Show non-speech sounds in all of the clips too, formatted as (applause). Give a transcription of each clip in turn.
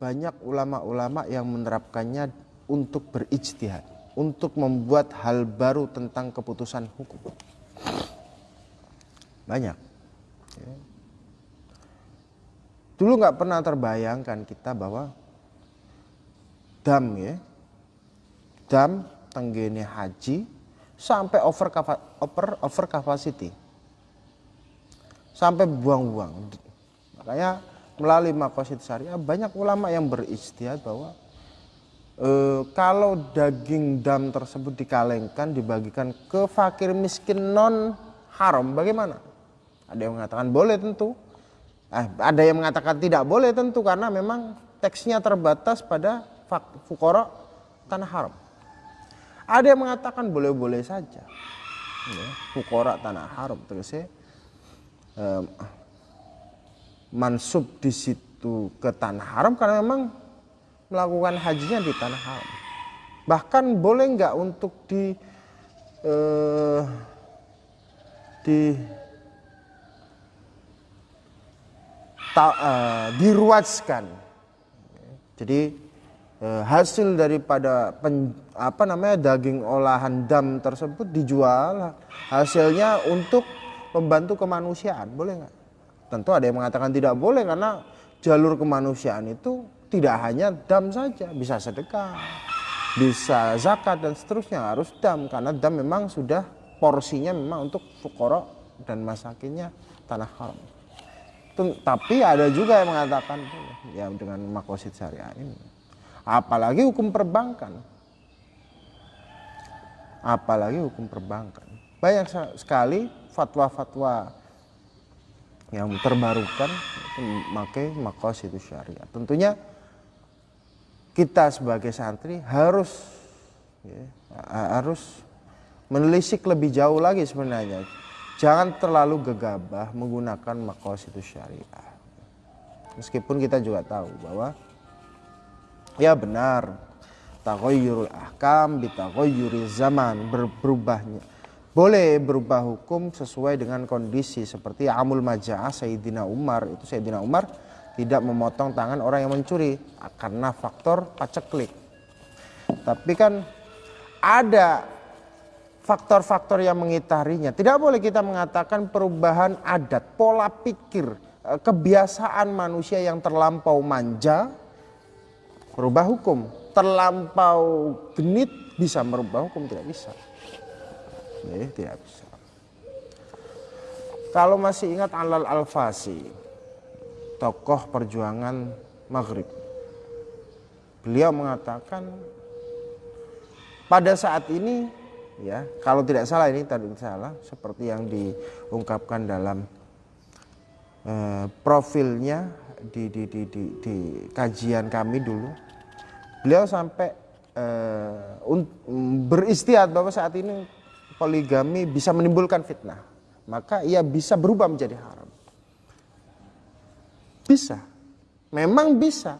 banyak ulama-ulama yang menerapkannya untuk berijtihad, untuk membuat hal baru tentang keputusan hukum. Banyak. Ya. Dulu nggak pernah terbayangkan kita bahwa dam ya, dam tenggene haji sampai over, over, over capacity, sampai buang-buang. Makanya melalui makosid syariah banyak ulama yang beristihad bahwa e, kalau daging dam tersebut dikalengkan dibagikan ke fakir miskin non haram bagaimana? Ada yang mengatakan boleh tentu, eh, ada yang mengatakan tidak boleh tentu karena memang teksnya terbatas pada fukoro tanah haram. Ada yang mengatakan boleh-boleh saja, ya, tanah haram terus ya. Eh, mansub di situ ke tanah haram karena memang melakukan hajinya di tanah haram. Bahkan boleh nggak untuk di eh, di ta, eh, diruaskan. Jadi eh, hasil daripada pen, apa namanya daging olahan dam tersebut dijual hasilnya untuk membantu kemanusiaan, boleh nggak? Tentu ada yang mengatakan tidak boleh karena jalur kemanusiaan itu tidak hanya dam saja, bisa sedekah, bisa zakat dan seterusnya harus dam karena dam memang sudah porsinya memang untuk fukoro dan masakinnya tanah haram. Tapi ada juga yang mengatakan ya dengan makosid syariah ini. Apalagi hukum perbankan. Apalagi hukum perbankan. Banyak sekali fatwa-fatwa yang terbarukan itu memakai makos itu syariat. Tentunya kita sebagai santri harus ya, harus menelisik lebih jauh lagi sebenarnya. Jangan terlalu gegabah menggunakan makos itu syariah. Meskipun kita juga tahu bahwa ya benar takoyurul ahkam bitakoyuri zaman berubahnya boleh berubah hukum sesuai dengan kondisi seperti amul maja'ah Sayyidina Umar. Itu Sayyidina Umar tidak memotong tangan orang yang mencuri karena faktor paceklik. Tapi kan ada faktor-faktor yang mengitarinya. Tidak boleh kita mengatakan perubahan adat pola pikir eh, kebiasaan manusia yang terlampau manja merubah hukum. Terlampau genit bisa merubah hukum tidak bisa tidak bisa. Kalau masih ingat Alal Al-Fasi, tokoh perjuangan Maghrib. Beliau mengatakan pada saat ini ya, kalau tidak salah ini tadi salah seperti yang diungkapkan dalam eh, profilnya di, di, di, di, di kajian kami dulu. Beliau sampai eh, beristihad bahwa saat ini poligami bisa menimbulkan fitnah, maka ia bisa berubah menjadi haram. Bisa, memang bisa,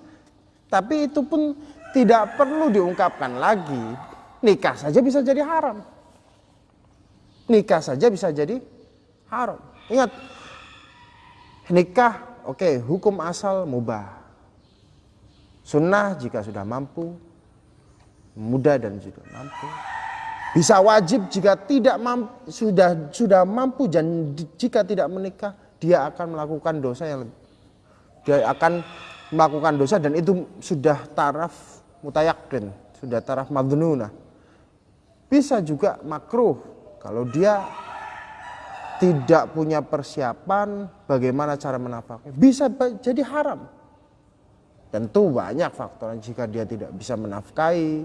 tapi itu pun tidak perlu diungkapkan lagi. Nikah saja bisa jadi haram. Nikah saja bisa jadi haram. Ingat, nikah oke okay, hukum asal mubah. Sunnah jika sudah mampu, muda dan juga mampu bisa wajib jika tidak mampu, sudah sudah mampu dan jika tidak menikah dia akan melakukan dosa yang lebih dia akan melakukan dosa dan itu sudah taraf mutayakin, sudah taraf madnuna. Bisa juga makruh kalau dia tidak punya persiapan bagaimana cara menafkahi. Bisa jadi haram. Tentu banyak faktor jika dia tidak bisa menafkahi,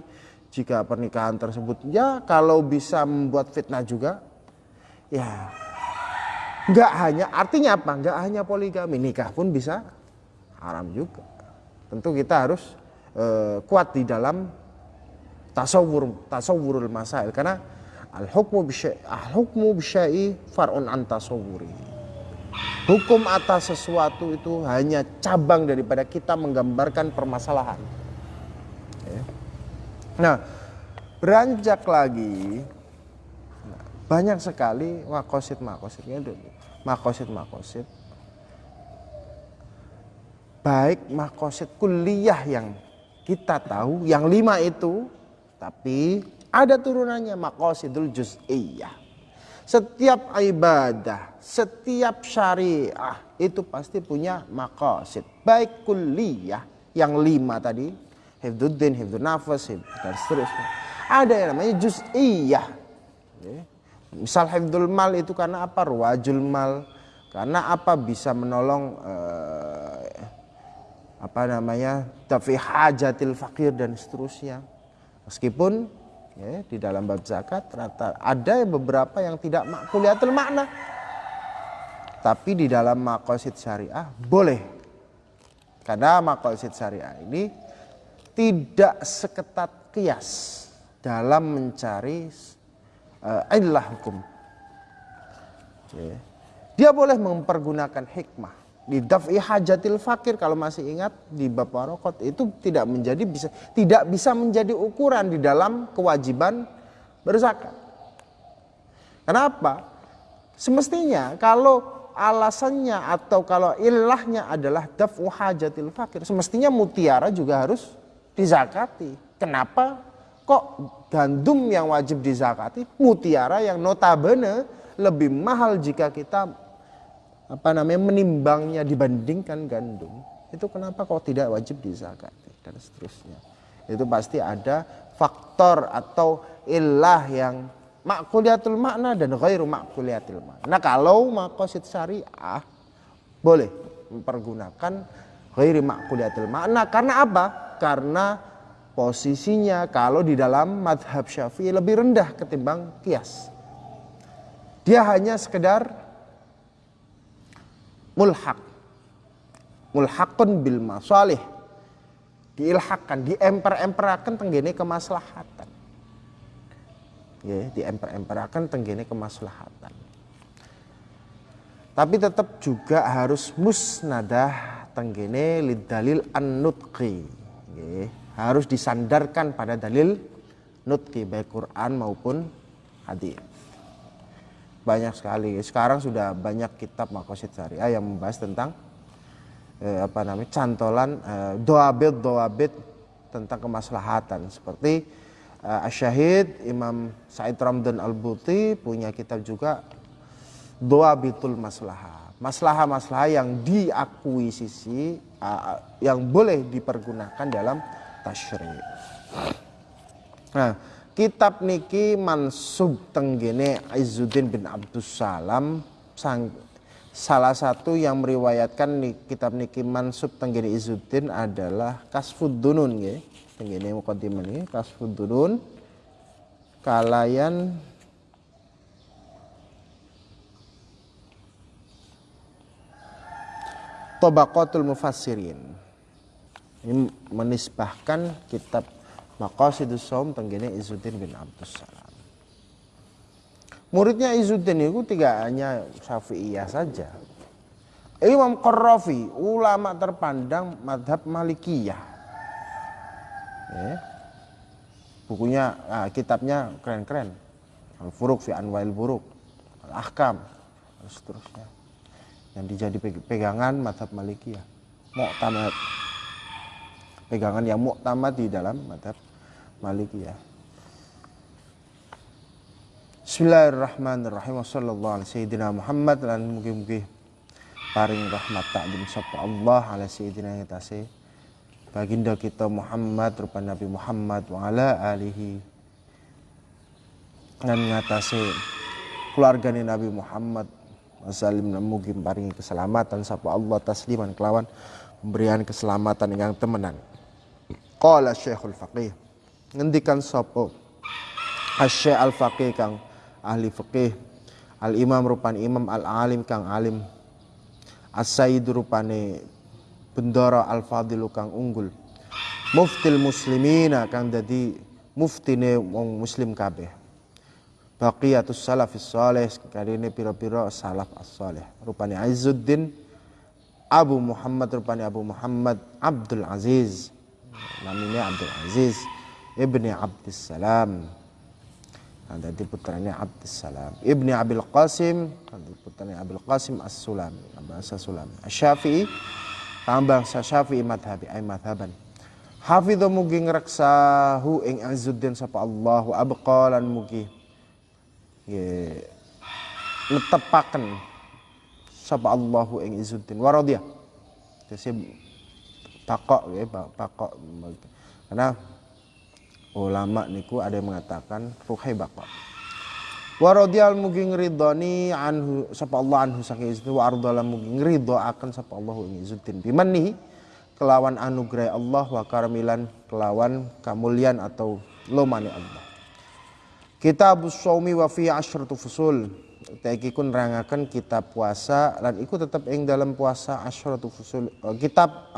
jika pernikahan tersebut ya kalau bisa membuat fitnah juga ya nggak hanya artinya apa? Nggak hanya poligami nikah pun bisa haram juga. Tentu kita harus uh, kuat di dalam tasawur tasawurul masail karena al hukmu al hukmu bisyai farun an tasawuri hukum atas sesuatu itu hanya cabang daripada kita menggambarkan permasalahan Nah, beranjak lagi banyak sekali makosid makositnya dulu makosid makosid. Baik makosid kuliah yang kita tahu yang lima itu tapi ada turunannya makosidul juz'iyah. Setiap ibadah setiap syariah itu pasti punya makosid. Baik kuliah yang lima tadi hifduddin, hifdun nafas, dan seterusnya ada yang namanya juz'iyah. Misal hifdul mal itu karena apa? Ruwajul mal. Karena apa? Bisa menolong eh, apa namanya? Tafi hajatil fakir dan seterusnya. Meskipun ya, di dalam bab zakat ternyata ada beberapa yang tidak makuliatul makna. Tapi di dalam makosid syariah boleh. Karena makosid syariah ini tidak seketat kias dalam mencari uh, illah hukum ya. Dia boleh mempergunakan hikmah di daf'i hajatil fakir kalau masih ingat di bab warokot itu tidak menjadi bisa tidak bisa menjadi ukuran di dalam kewajiban berzakat. Kenapa? Semestinya kalau alasannya atau kalau ilahnya adalah daf'u hajatil fakir, semestinya mutiara juga harus dizakati. Kenapa? Kok gandum yang wajib dizakati, mutiara yang notabene lebih mahal jika kita apa namanya menimbangnya dibandingkan gandum itu kenapa kok tidak wajib dizakati dan seterusnya itu pasti ada faktor atau ilah yang makuliatul makna dan ghairu makuliatul makna nah kalau makosid syariah boleh mempergunakan ghairu makuliatul makna karena apa karena posisinya kalau di dalam madhab syafi'i lebih rendah ketimbang kias. Dia hanya sekedar mulhak mulhakun bil masalih. Diilhakkan diemper-emperakan tenggene kemaslahatan. Ya diemper-emperakan tenggene kemaslahatan. Tapi tetap juga harus musnadah tenggene lidalil an-nutqi harus disandarkan pada dalil nutqi baik Quran maupun hadis. Banyak sekali. Sekarang sudah banyak kitab makosid syariah yang membahas tentang eh, apa namanya cantolan eh, doabit doabit tentang kemaslahatan. Seperti eh, Asyahid Imam Said Ramdan Al Buti punya kitab juga doabitul maslahah maslahah-maslahah yang diakuisisi uh, yang boleh dipergunakan dalam tasyri. Nah, kitab niki mansub tenggene Izzuddin bin Abdus Salam sang, salah satu yang meriwayatkan nih, kitab niki mansub tenggene Izzuddin adalah Kasfud Dunun ya tenggene mukadimah ini Kasfud Dunun kalayan Tobaqatul Mufassirin ini menisbahkan kitab Maqasidus Saum tenggene Izzuddin bin Abdus Salam. Muridnya Izzuddin itu tidak hanya Syafi'iyah saja. Imam Qarrafi, ulama terpandang madhab Malikiyah. Ya. Bukunya, nah, kitabnya keren-keren. Al-Furuq fi Anwail Buruk, Al-Ahkam, dan seterusnya. Yang dijadi pegangan madhab Malikiyah. Mu'tamad pegangan yang muktamad di dalam madhab Malikiyah. Bismillahirrahmanirrahim. Ala sayyidina Muhammad lan mugi-mugi paring rahmat takdim sapa Allah ala sayyidina yatase baginda kita Muhammad rupa Nabi Muhammad wa ala alihi dan ngatasi keluarga Nabi Muhammad wasallim mugi paringi keselamatan sapa Allah tasliman kelawan pemberian keselamatan yang temenan Qala Syekhul Faqih. Ngendikan sapa Asy Al Faqih kang ahli fikih. Al Imam rupane imam al alim kang alim. As-Sayyid rupane bendara al fadilu kang unggul. Muftil muslimina kang dadi muftine wong muslim kabeh. Baqiyatus salafis saleh karine pira-pira salaf as-saleh. Rupane Izzuddin Abu Muhammad rupane Abu Muhammad Abdul Aziz. Namanya Abdul Aziz ibni Abdissalam nanti putranya Abdissalam ibni Abil Qasim nanti putranya Abil Qasim As-Sulam. Bahasa Sulam. Syafi'i tambang sa Syafi'i madhabi ay madhaban. Hafidhu mugi ngreksahu ing Izzuddin sapa Allah wa abqa mugi nggih netepaken sapa Allahu ing Izzuddin wa radiyah. Jadi pakok pakok. Karena ulama niku ada yang mengatakan ruhai bakok. Wa radiyal mugi ngridoni anhu sapa Allah anhu saking Izzuddin wa ardala mugi ngridho akan sapa Allahu ing Izzuddin bimannihi kelawan anugerah Allah wa karamilan kelawan kamulian atau lomani Allah. Kitab Saumi wa fi asyratu fusul. Taiki kun rangakan kitab puasa dan ikut tetap ing dalam puasa asyratu fusul. Eh, kitab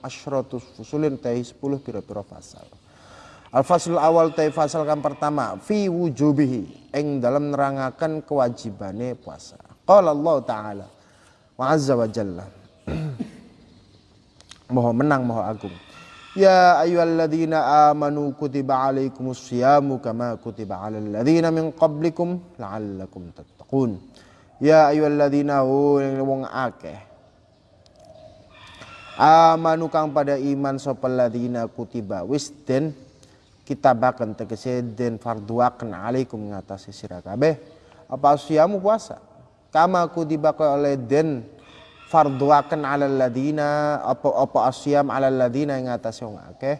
asyratu fusulin tahi 10 pira-pira fasal. Al fasul awal tahi fasal kan pertama fi wujubihi ing dalam nerangakan kewajibane puasa. Qala Allah taala wa azza wa jalla. (clears throat) Moho menang, moho agung. Ya ayyuhalladzina amanu kutiba alaikumus siyamu kama kutiba alal ladzina min qablikum la'allakum tattaqun. Ya ayyuhalladzina wong akeh. Amanu kang pada iman sapa ladzina kutiba wis den kitabaken tegese den farduaken alaikum ngatasi sira kabeh apa siyamu puasa. Kama kutiba oleh den farduaken ala ladina apa apa asyam ala ladina yang atas wong akeh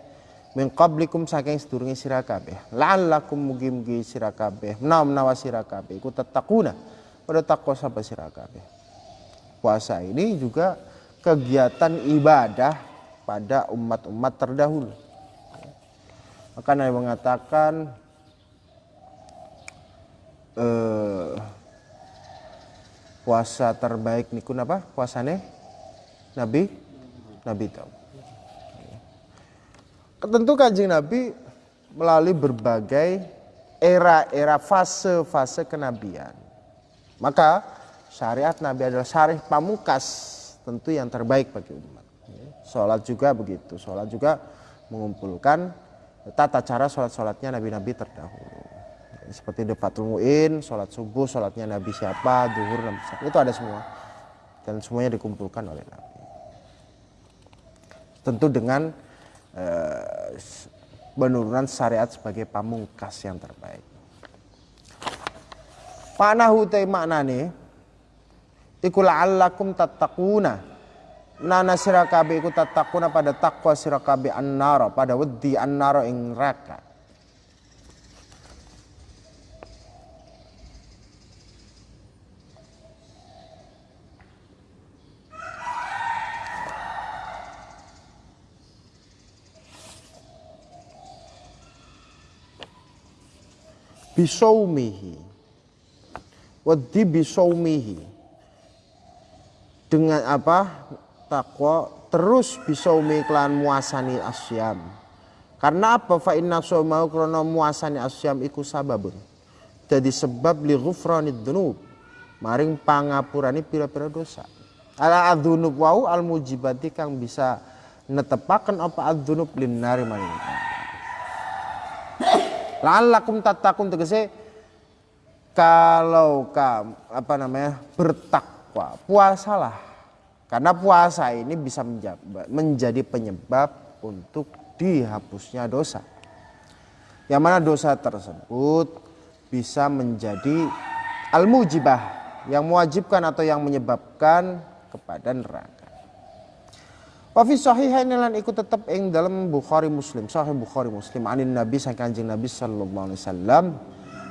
min qablikum saking sedurunge sira kabeh. La'allakum mugi-mugi sira kabeh. Menawa sira kabeh. Iku tatakuna pada takwa sapa sira kabeh. Puasa ini juga kegiatan ibadah pada umat-umat terdahulu. Maka Nabi mengatakan eh, puasa terbaik niku apa? Puasane? Nabi? Nabi tahu. Tentu kanjeng Nabi melalui berbagai era-era fase-fase kenabian. Maka syariat Nabi adalah syariat pamungkas tentu yang terbaik bagi umat. Sholat juga begitu. Sholat juga mengumpulkan tata cara sholat-sholatnya Nabi-Nabi terdahulu seperti defatul muin, sholat subuh, sholatnya Nabi siapa, duhur, Nabi siapa, itu ada semua. Dan semuanya dikumpulkan oleh Nabi. Tentu dengan uh, penurunan syariat sebagai pamungkas yang terbaik. Panahu te maknane iku la'allakum tattaquna. Nana sirakabe iku tattaquna pada takwa sirakabe annara pada wedi annara ing neraka. Bisaumihi. Wadi bisaumihi. Dengan apa? Takwa. Terus bisaumi klan muasani asyam. Karena apa? Fa inna mau krono muasani asyam iku sababun. Jadi sebab li ghufranid dunub maring pangapurani pira-pira dosa. Ala adzunub wau al mujibati kang bisa netepaken apa adzunub linnari maring La'allakum tattaqun tegese kalau kamu apa namanya bertakwa, puasalah. Karena puasa ini bisa menjadi penyebab untuk dihapusnya dosa. Yang mana dosa tersebut bisa menjadi al-mujibah yang mewajibkan atau yang menyebabkan kepada neraka. Wa fi sahihain lan ikut tetep ing dalam Bukhari Muslim, Sahih Bukhari Muslim anin Nabi sang Kanjeng Nabi sallallahu alaihi wasallam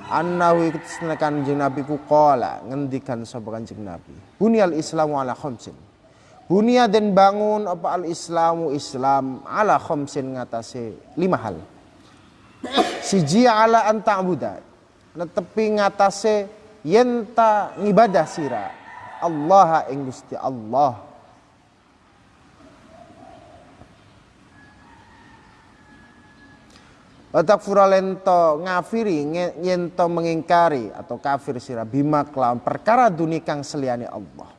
annahu ikut Kanjeng Nabi ku qala ngendikan sapa Kanjeng Nabi. Bunyal Islamu ala khamsin. Bunia dan bangun apa al Islamu Islam ala khamsin ngatasi lima hal. Siji ala anta abuda. Netepi ngatasi yenta ngibadah sira. Allah ing Gusti Allah Watak furalento ngafiri nyento mengingkari atau kafir sira bima kelawan perkara dunia kang seliani Allah.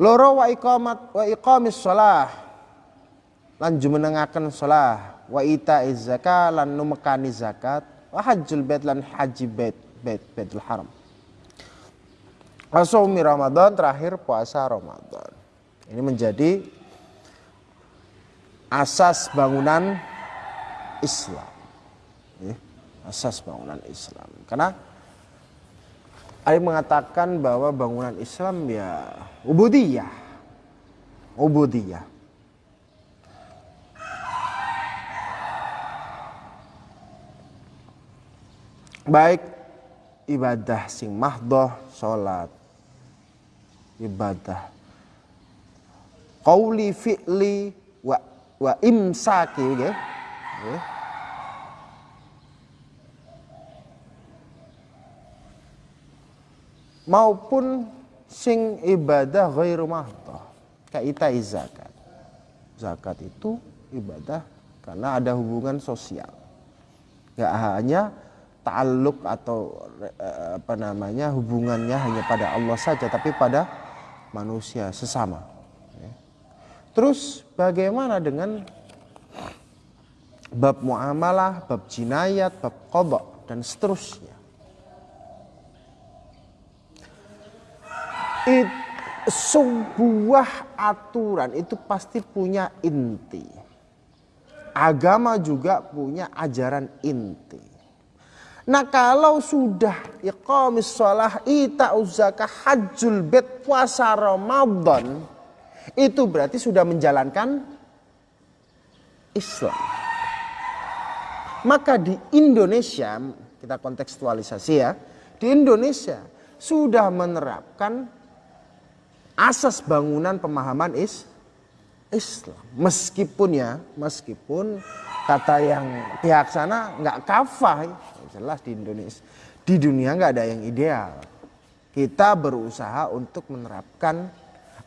Loro wa iqamat wa iqamis shalah lan jumenengaken shalah wa ita zakat lan numekani zakat wa hajjul bait lan haji bait bait baitul haram. Asumi Ramadan terakhir puasa Ramadan. Ini menjadi asas bangunan Islam. Ya, asas bangunan Islam. Karena yang mengatakan bahwa bangunan Islam ya ubudiyah. Ubudiyah. Baik ibadah sing mahdoh, sholat, ibadah qauli fi'li wa wa imsaki nggih. Maupun sing ibadah ghairu mahdoh kaita zakat. Zakat itu ibadah karena ada hubungan sosial. Nggak hanya ta'aluk atau eh, apa namanya hubungannya hanya pada Allah saja tapi pada manusia sesama Terus bagaimana dengan bab muamalah, bab jinayat, bab kodok dan seterusnya. It, sebuah aturan itu pasti punya inti. Agama juga punya ajaran inti. Nah kalau sudah iqamis sholah, ita uzaka hajjul bet puasa Ramadan itu berarti sudah menjalankan Islam. Maka di Indonesia, kita kontekstualisasi ya, di Indonesia sudah menerapkan asas bangunan pemahaman is Islam. Meskipun ya, meskipun kata yang pihak sana nggak kafah, jelas di Indonesia, di dunia nggak ada yang ideal. Kita berusaha untuk menerapkan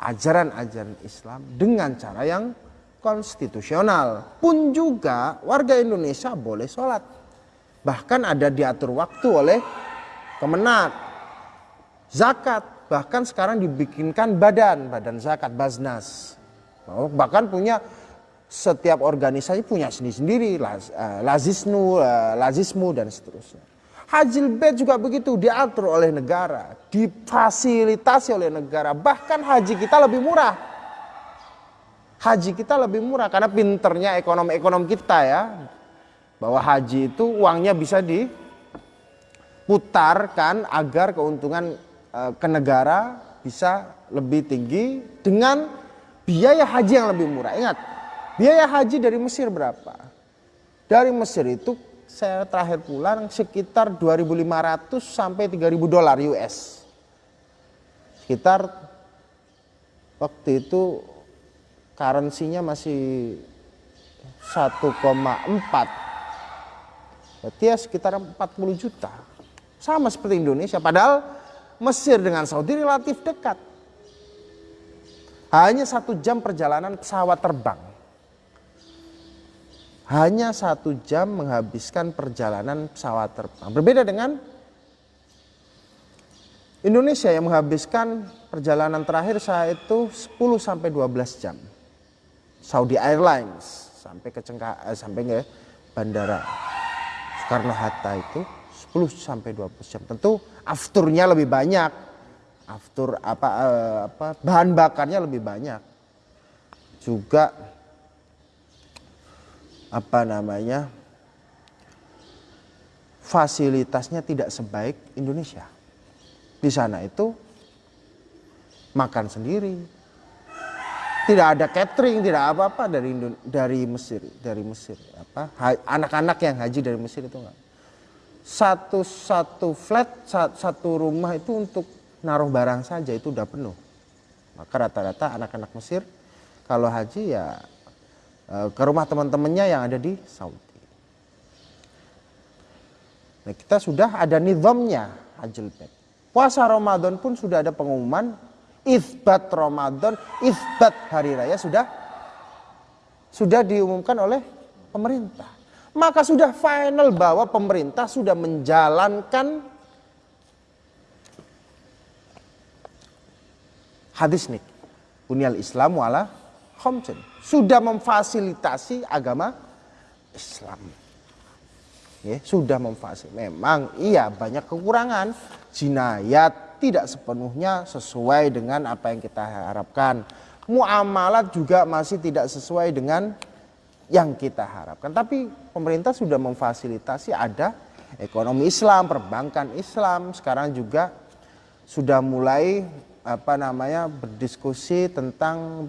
ajaran-ajaran Islam dengan cara yang konstitusional. Pun juga warga Indonesia boleh sholat. Bahkan ada diatur waktu oleh Kemenak. Zakat, bahkan sekarang dibikinkan badan, badan zakat, Baznas. Bahkan punya setiap organisasi punya sendiri-sendiri, eh, lazisnu, eh, lazismu dan seterusnya. Haji bait juga begitu diatur oleh negara, difasilitasi oleh negara. Bahkan haji kita lebih murah. Haji kita lebih murah karena pinternya ekonomi-ekonom kita ya. Bahwa haji itu uangnya bisa diputarkan agar keuntungan eh, ke negara bisa lebih tinggi dengan biaya haji yang lebih murah. Ingat, biaya haji dari Mesir berapa? Dari Mesir itu saya terakhir pulang sekitar 2.500 sampai 3.000 dolar US. Sekitar waktu itu currency-nya masih 1,4. Berarti ya sekitar 40 juta. Sama seperti Indonesia. Padahal Mesir dengan Saudi relatif dekat. Hanya satu jam perjalanan pesawat terbang hanya satu jam menghabiskan perjalanan pesawat terbang. Berbeda dengan Indonesia yang menghabiskan perjalanan terakhir saya itu 10 sampai 12 jam. Saudi Airlines sampai ke Cengka, eh, sampai ke bandara Soekarno Hatta itu 10 sampai 12 jam. Tentu afturnya lebih banyak. Aftur apa eh, apa bahan bakarnya lebih banyak. Juga apa namanya fasilitasnya tidak sebaik Indonesia. Di sana itu makan sendiri. Tidak ada catering, tidak apa-apa dari dari Mesir, dari Mesir. Apa anak-anak yang haji dari Mesir itu enggak. Satu satu flat satu rumah itu untuk naruh barang saja itu udah penuh. Maka rata-rata anak-anak Mesir kalau haji ya ke rumah teman-temannya yang ada di Saudi. Nah, kita sudah ada nizamnya Hajjul Bait. Puasa Ramadan pun sudah ada pengumuman isbat Ramadan, isbat hari raya sudah sudah diumumkan oleh pemerintah. Maka sudah final bahwa pemerintah sudah menjalankan hadis nih. Bunyal Islam wala khamsin sudah memfasilitasi agama Islam. Ya, sudah memfasilitasi. Memang iya banyak kekurangan, jinayat, tidak sepenuhnya sesuai dengan apa yang kita harapkan. Muamalat juga masih tidak sesuai dengan yang kita harapkan. Tapi pemerintah sudah memfasilitasi ada ekonomi Islam, perbankan Islam, sekarang juga sudah mulai apa namanya berdiskusi tentang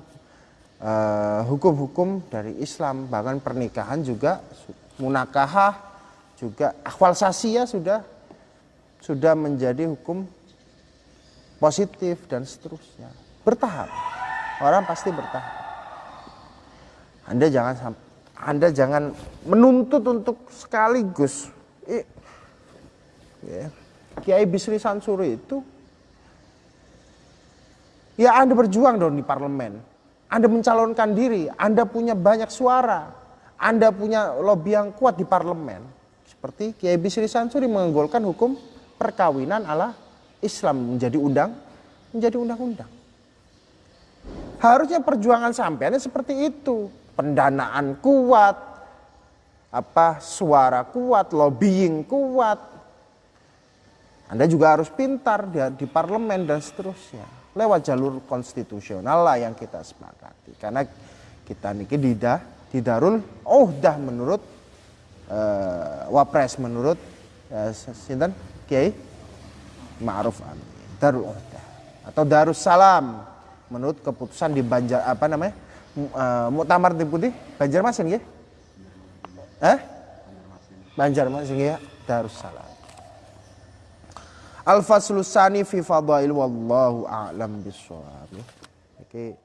hukum-hukum uh, dari Islam, bahkan pernikahan juga munakahah juga akwal sasia sudah sudah menjadi hukum positif dan seterusnya. Bertahap. Orang pasti bertahap. Anda jangan Anda jangan menuntut untuk sekaligus. ya. Kiai Bisri Sansuri itu ya Anda berjuang dong di parlemen. Anda mencalonkan diri, Anda punya banyak suara, Anda punya lobby yang kuat di parlemen. Seperti Kiai Bisri Sansuri menggolkan hukum perkawinan ala Islam menjadi undang menjadi undang-undang. Harusnya perjuangan sampeannya seperti itu. Pendanaan kuat, apa suara kuat, lobbying kuat. Anda juga harus pintar di, di parlemen dan seterusnya. Lewat jalur konstitusional lah yang kita sepakati. Karena kita niki didah, didarul oh dah menurut uh, wapres menurut uh, sinten Kiai Ma'ruf Amin. Darul Uhdah atau Darussalam menurut keputusan di Banjar apa namanya? Uh, Muktamar Deputi Banjarmasin ya? Eh? Banjarmasin ya, Darussalam. Al-Faslusani fi fadail wallahu a'lam bisawab. Oke. Okay.